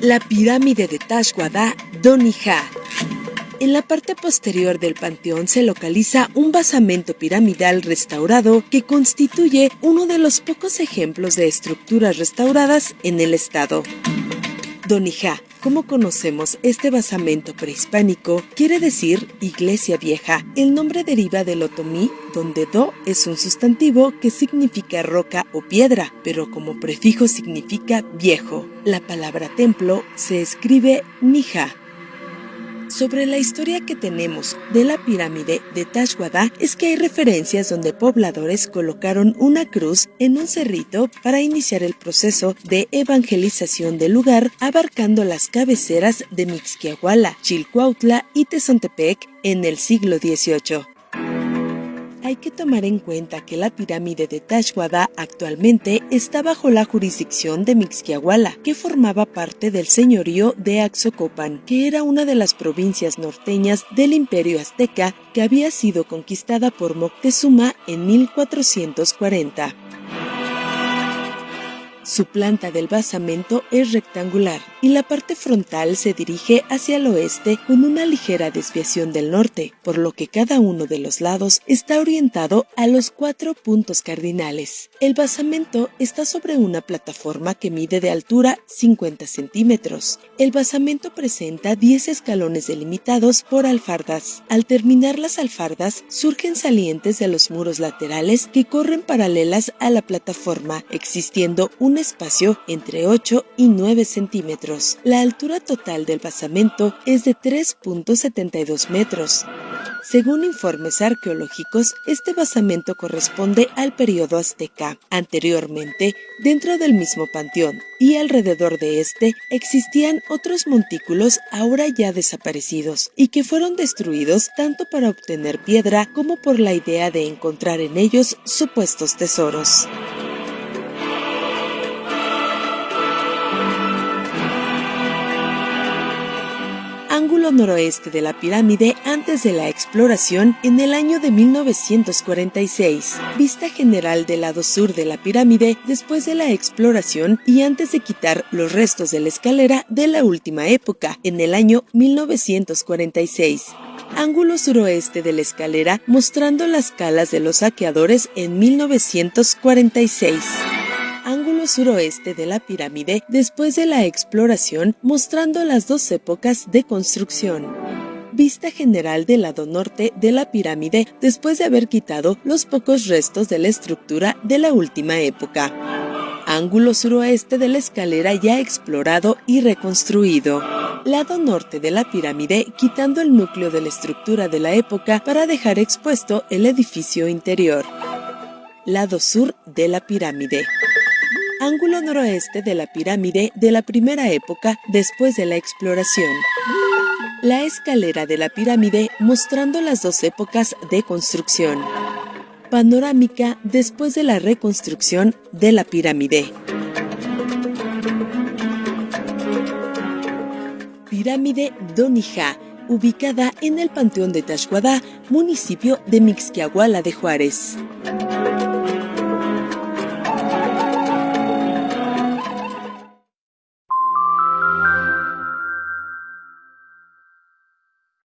La pirámide de Tashwada, Donija. En la parte posterior del panteón se localiza un basamento piramidal restaurado que constituye uno de los pocos ejemplos de estructuras restauradas en el estado. Donija, como conocemos este basamento prehispánico, quiere decir iglesia vieja. El nombre deriva del otomí, donde do es un sustantivo que significa roca o piedra, pero como prefijo significa viejo. La palabra templo se escribe nija, sobre la historia que tenemos de la pirámide de Tashwada es que hay referencias donde pobladores colocaron una cruz en un cerrito para iniciar el proceso de evangelización del lugar abarcando las cabeceras de Mixquiahuala, Chilcuautla y Tezontepec en el siglo XVIII. Hay que tomar en cuenta que la pirámide de Tashwada actualmente está bajo la jurisdicción de Mixquiahuala, que formaba parte del señorío de Axocopan, que era una de las provincias norteñas del imperio azteca que había sido conquistada por Moctezuma en 1440. Su planta del basamento es rectangular y la parte frontal se dirige hacia el oeste con una ligera desviación del norte, por lo que cada uno de los lados está orientado a los cuatro puntos cardinales. El basamento está sobre una plataforma que mide de altura 50 centímetros. El basamento presenta 10 escalones delimitados por alfardas. Al terminar las alfardas, surgen salientes de los muros laterales que corren paralelas a la plataforma, existiendo un espacio entre 8 y 9 centímetros. La altura total del basamento es de 3.72 metros. Según informes arqueológicos, este basamento corresponde al periodo azteca. Anteriormente, dentro del mismo panteón y alrededor de este existían otros montículos ahora ya desaparecidos y que fueron destruidos tanto para obtener piedra como por la idea de encontrar en ellos supuestos tesoros. Ángulo noroeste de la pirámide antes de la exploración en el año de 1946, vista general del lado sur de la pirámide después de la exploración y antes de quitar los restos de la escalera de la última época, en el año 1946 ángulo suroeste de la escalera mostrando las calas de los saqueadores en 1946 ángulo suroeste de la pirámide después de la exploración mostrando las dos épocas de construcción vista general del lado norte de la pirámide después de haber quitado los pocos restos de la estructura de la última época. Ángulo suroeste de la escalera ya explorado y reconstruido. Lado norte de la pirámide quitando el núcleo de la estructura de la época para dejar expuesto el edificio interior. Lado sur de la pirámide ángulo noroeste de la pirámide de la primera época después de la exploración. La escalera de la pirámide mostrando las dos épocas de construcción. Panorámica después de la reconstrucción de la pirámide. Pirámide Donija, ubicada en el Panteón de Tashhuadá, municipio de Mixquiahuala de Juárez.